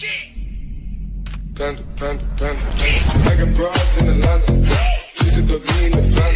Panda, panda, panda. I got broads in Atlanta. She's a thug, me in the family.